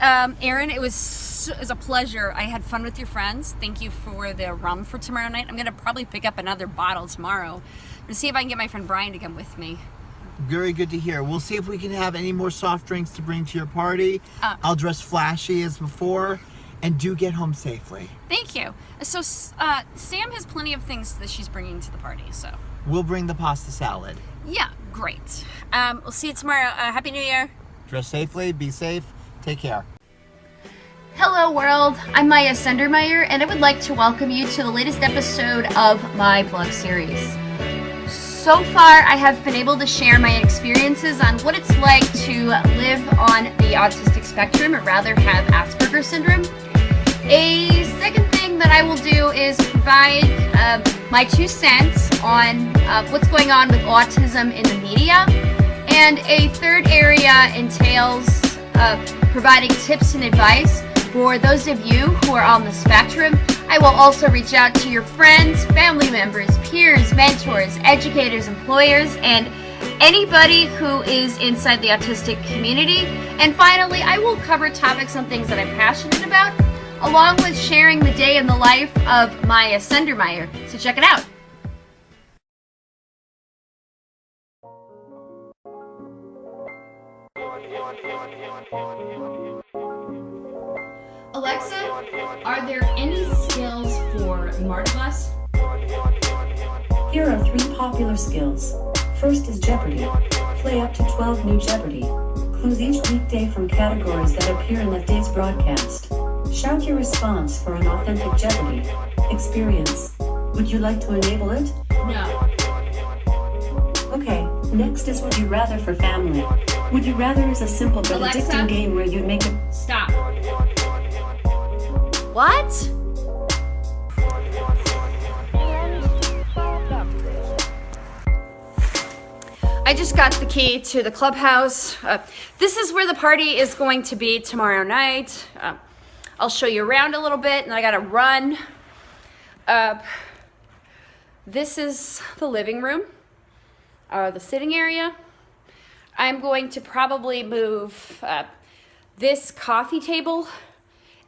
Um, Aaron, it was, it was a pleasure. I had fun with your friends. Thank you for the rum for tomorrow night. I'm going to probably pick up another bottle tomorrow to see if I can get my friend Brian to come with me. Very good to hear. We'll see if we can have any more soft drinks to bring to your party. Uh, I'll dress flashy as before and do get home safely. Thank you. So uh, Sam has plenty of things that she's bringing to the party, so. We'll bring the pasta salad. Yeah, great. Um, we'll see you tomorrow. Uh, Happy New Year. Dress safely, be safe, take care. Hello world, I'm Maya Sendermeyer and I would like to welcome you to the latest episode of my vlog series. So far, I have been able to share my experiences on what it's like to live on the autistic spectrum, or rather have Asperger's syndrome. A second thing that I will do is provide uh, my two cents on uh, what's going on with autism in the media. And a third area entails uh, providing tips and advice for those of you who are on the spectrum. I will also reach out to your friends, family members, peers, mentors, educators, employers, and anybody who is inside the autistic community. And finally, I will cover topics on things that I'm passionate about along with sharing the day in the life of Maya Sendermeyer. So check it out. Alexa, are there any skills for Martellus? Here are three popular skills. First is Jeopardy! Play up to 12 new Jeopardy! Clues each weekday from categories that appear in that day's broadcast. Shout your response for an authentic Jeopardy! experience. Would you like to enable it? No. Okay, next is Would You Rather for Family. Would You Rather is a simple but Alexa? addicting game where you make a Stop. What? I just got the key to the clubhouse. Uh, this is where the party is going to be tomorrow night. Uh, I'll show you around a little bit and I gotta run. Uh, this is the living room, uh, the sitting area. I'm going to probably move uh, this coffee table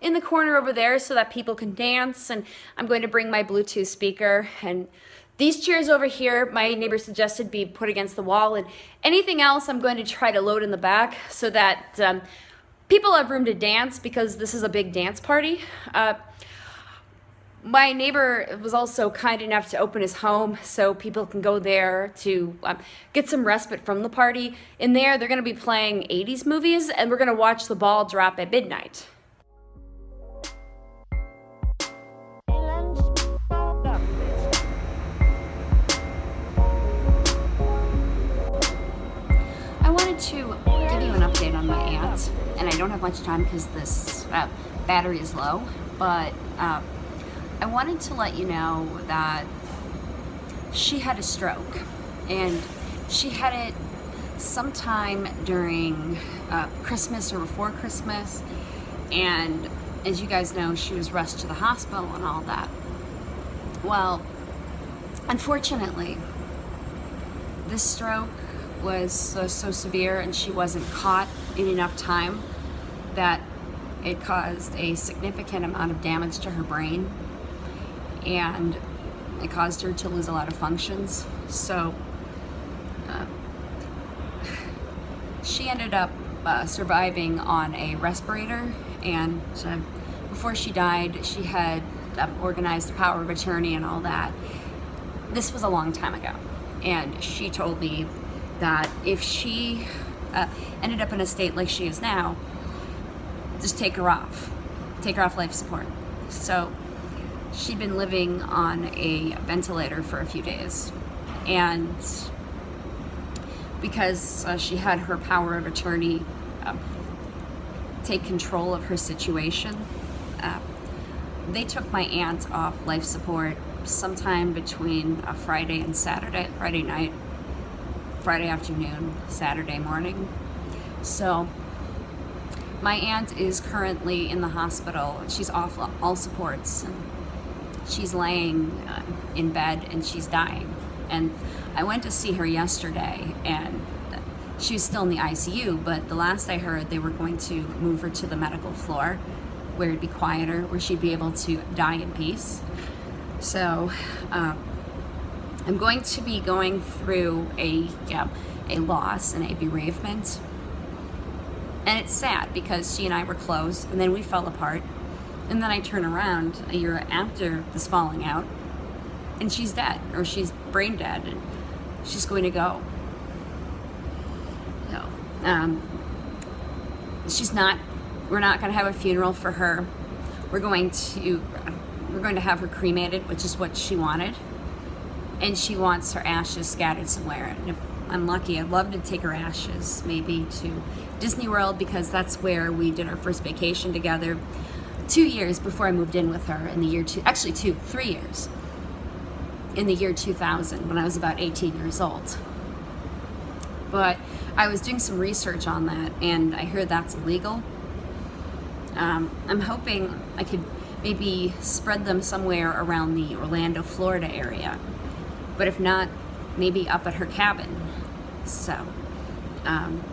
in the corner over there so that people can dance and I'm going to bring my Bluetooth speaker and these chairs over here my neighbor suggested be put against the wall and anything else I'm going to try to load in the back so that um, people have room to dance because this is a big dance party. Uh, my neighbor was also kind enough to open his home so people can go there to um, get some respite from the party. In there, they're going to be playing 80s movies and we're going to watch the ball drop at midnight. I wanted to give you an update on my aunt, and I don't have much time because this uh, battery is low, but uh, I wanted to let you know that she had a stroke, and she had it sometime during uh, Christmas or before Christmas, and as you guys know, she was rushed to the hospital and all that. Well, unfortunately, this stroke was so, so severe and she wasn't caught in enough time that it caused a significant amount of damage to her brain and it caused her to lose a lot of functions. So uh, she ended up uh, surviving on a respirator and uh, before she died she had um, organized power of attorney and all that. This was a long time ago and she told me that if she uh, ended up in a state like she is now, just take her off, take her off life support. So she'd been living on a ventilator for a few days. And because uh, she had her power of attorney uh, take control of her situation, uh, they took my aunt off life support sometime between a Friday and Saturday, Friday night, Friday afternoon, Saturday morning. So my aunt is currently in the hospital. She's off all supports. She's laying uh, in bed and she's dying. And I went to see her yesterday and she was still in the ICU, but the last I heard, they were going to move her to the medical floor where it'd be quieter, where she'd be able to die in peace. So, um, I'm going to be going through a yeah, a loss and a bereavement. And it's sad because she and I were close and then we fell apart. And then I turn around a year after this falling out and she's dead or she's brain dead and she's going to go. So, um, she's not, we're not going to have a funeral for her. We're going to, we're going to have her cremated, which is what she wanted. And she wants her ashes scattered somewhere. And if I'm lucky, I'd love to take her ashes maybe to Disney World because that's where we did our first vacation together two years before I moved in with her in the year two, actually two, three years in the year 2000 when I was about 18 years old. But I was doing some research on that and I heard that's illegal. Um, I'm hoping I could maybe spread them somewhere around the Orlando, Florida area. But if not, maybe up at her cabin. So, um,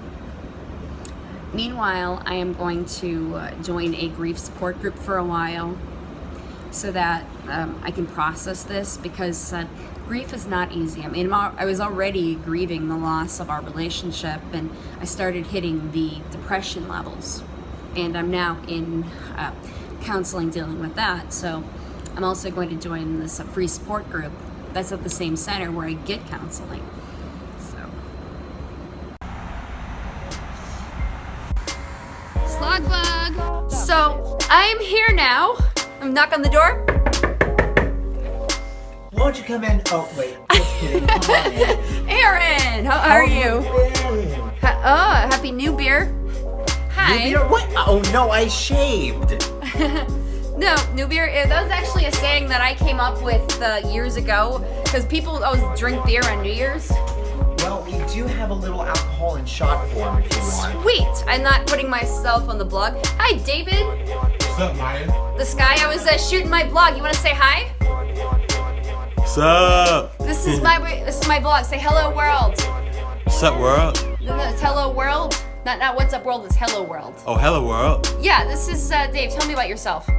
meanwhile, I am going to uh, join a grief support group for a while so that um, I can process this because uh, grief is not easy. I mean, I was already grieving the loss of our relationship and I started hitting the depression levels and I'm now in uh, counseling dealing with that. So I'm also going to join this uh, free support group that's at the same center where I get counseling. Slug bug. So I'm here now. I'm knock on the door. Won't you come in? Oh, wait. Just kidding. Come on in. Aaron, how How are have you? Ha- oh, happy new beer. Hi. New beer? What? Oh no, I shaved. No, new beer. That was actually a saying that I came up with uh, years ago because people always drink beer on New Year's. Well, we do have a little alcohol in shot form if you want. Sweet. I'm not putting myself on the blog. Hi, David. What's up, Maya? This guy. I was uh, shooting my blog. You want to say hi? What's up? This is my this is my blog. Say hello world. What's up, world? No, no, It's hello world. Not not what's up world. It's hello world. Oh, hello, world. Yeah. This is uh, Dave. Tell me about yourself.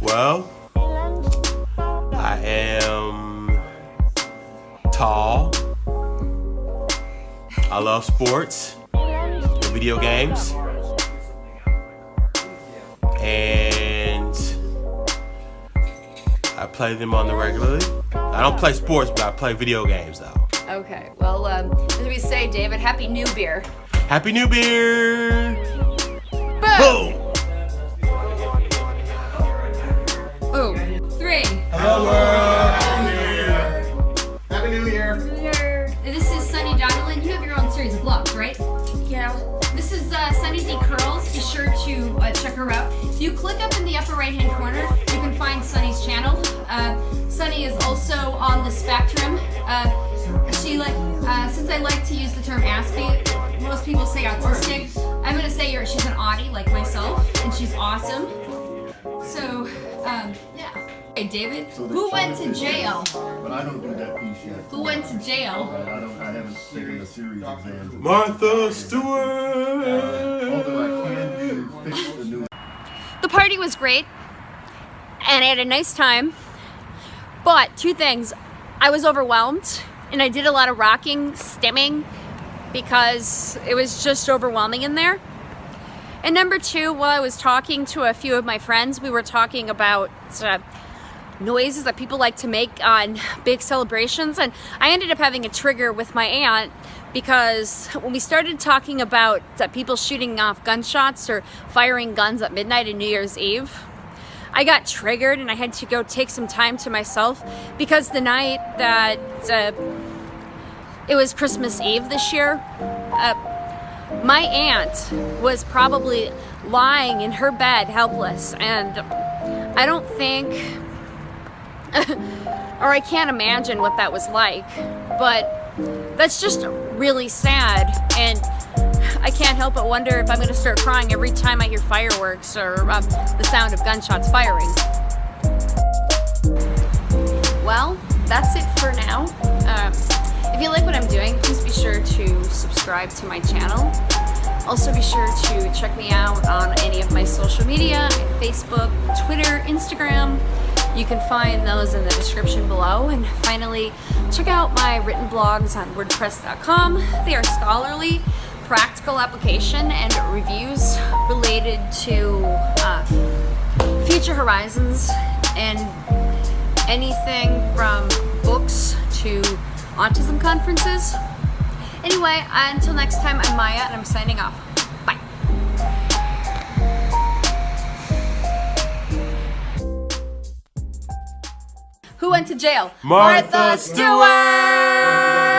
Well, I am tall. I love sports video games. And I play them on the regularly. I don't play sports, but I play video games though. Okay. Well, um, as we say, David, happy new beer. Happy New Beer! Boom. Boom! Boom. Sunny D Curls. Be sure to uh, check her out. If you click up in the upper right hand corner, you can find Sunny's channel. Uh, Sunny is also on the spectrum. Uh, she like, uh, since I like to use the term Aspie, most people say autistic. I'm gonna say you're, she's an Audie like myself, and she's awesome. So, um, yeah. Hey, David, who went to jail? But I don't do that piece yet. Who went to jail? I I don't. I haven't taken a series exam. Martha Stewart! Although I can do fix the new. The party was great, and I had a nice time. But two things, I was overwhelmed, and I did a lot of rocking, stimming, because it was just overwhelming in there. And number two, while I was talking to a few of my friends, we were talking about uh, noises that people like to make on big celebrations, and I ended up having a trigger with my aunt because when we started talking about uh, people shooting off gunshots or firing guns at midnight and New Year's Eve, I got triggered and I had to go take some time to myself because the night that uh, it was Christmas Eve this year, uh, my aunt was probably lying in her bed helpless and I don't think or I can't imagine what that was like but that's just really sad and I can't help but wonder if I'm going to start crying every time I hear fireworks or um, the sound of gunshots firing. Well, that's it for now. Um, If you like what I'm doing, please be sure to subscribe to my channel. Also be sure to check me out on any of my social media, Facebook, Twitter, Instagram. You can find those in the description below. And finally, check out my written blogs on wordpress.com. They are scholarly, practical application and reviews related to uh, future horizons and anything from books to autism conferences. Anyway, until next time, I'm Maya and I'm signing off. Who went to jail? Martha Stewart!